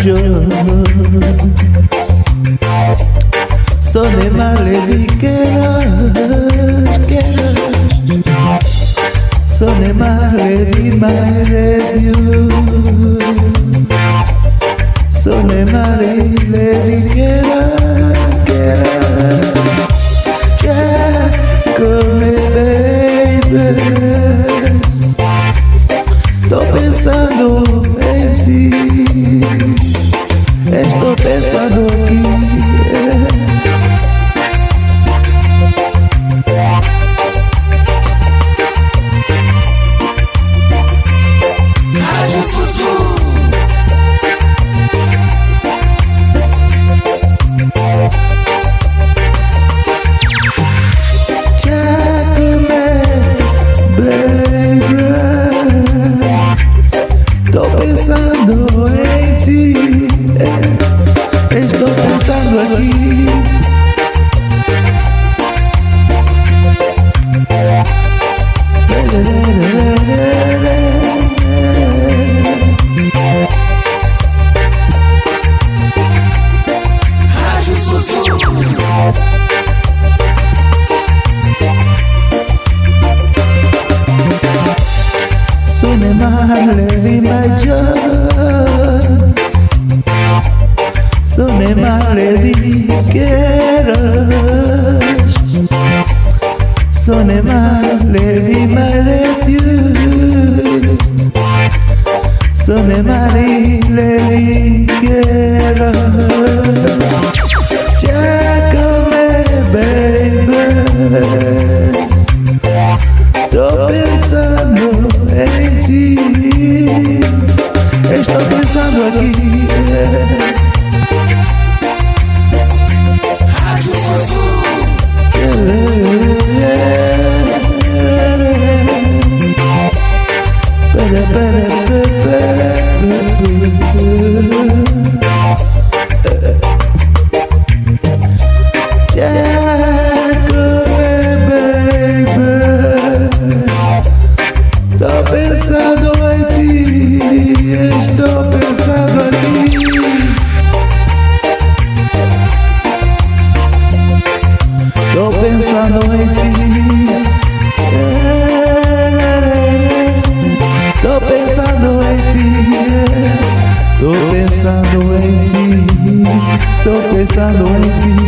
joy. Sonne ma levi querer, querer. Sonne ma levi my radio. Sonne ma levi querer, querer. Yeah, come baby. Tô pensando baby. Tô pensando em ti. Estou pensando aqui. Sana marileri kera Chakame baby Tô pensando em ti. Em ti. Tô pensando em ti. Tô pensando em ti. Tô pensando em ti.